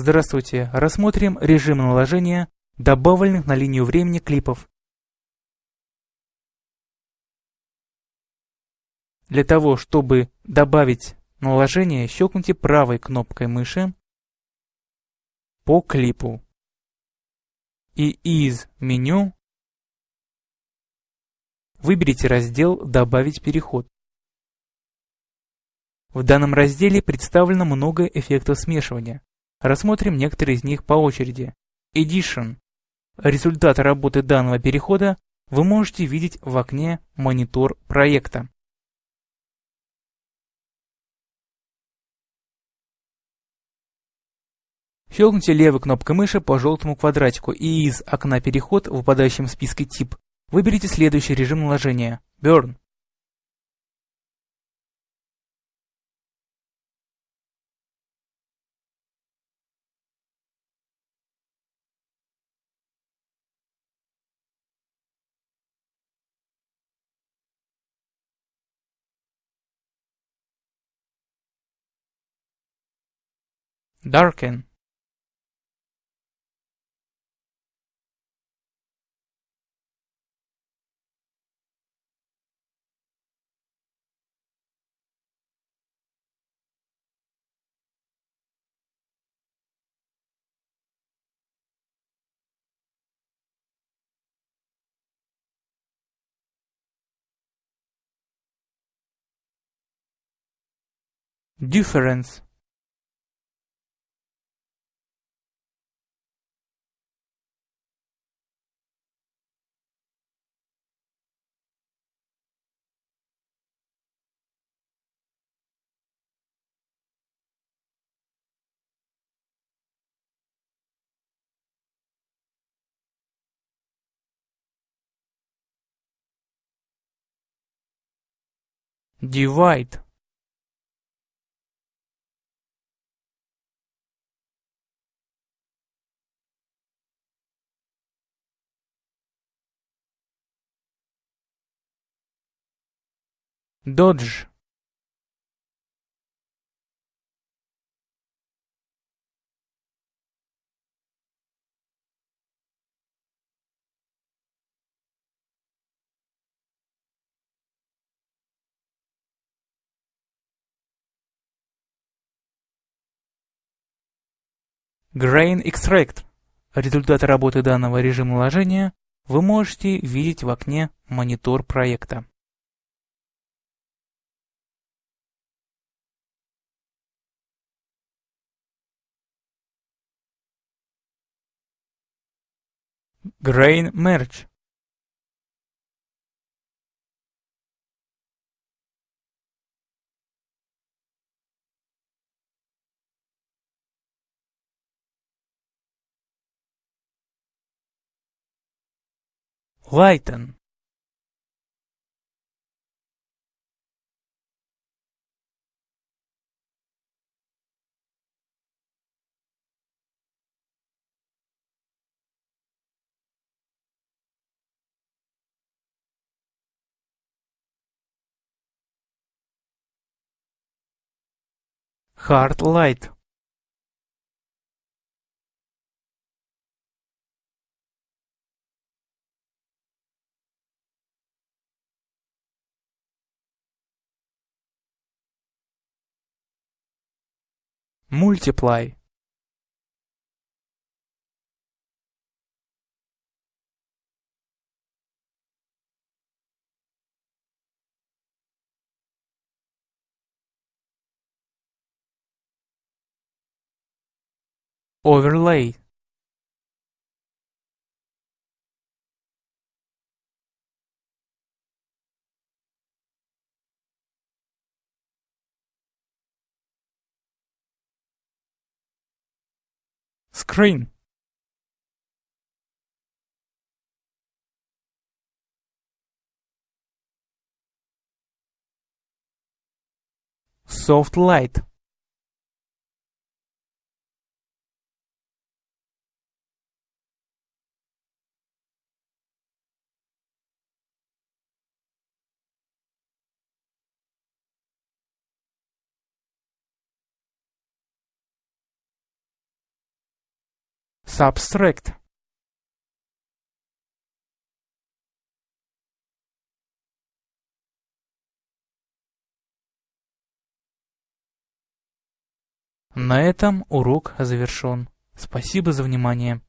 Здравствуйте, рассмотрим режим наложения добавленных на линию времени клипов. Для того, чтобы добавить наложение, щелкните правой кнопкой мыши по клипу и из меню выберите раздел «Добавить переход». В данном разделе представлено много эффектов смешивания. Рассмотрим некоторые из них по очереди. Edition. Результат работы данного перехода вы можете видеть в окне «Монитор проекта». Щелкните левой кнопкой мыши по желтому квадратику и из окна «Переход» в выпадающем списке «Тип» выберите следующий режим наложения – Burn. Darken. Difference Divide Dodge Grain Extract. Результаты работы данного режима наложения вы можете видеть в окне «Монитор проекта». Grain Merge. Lighten. Hard Light. Multiply. Overlay. Screen. Soft light. Subtract. На этом урок завершен. Спасибо за внимание.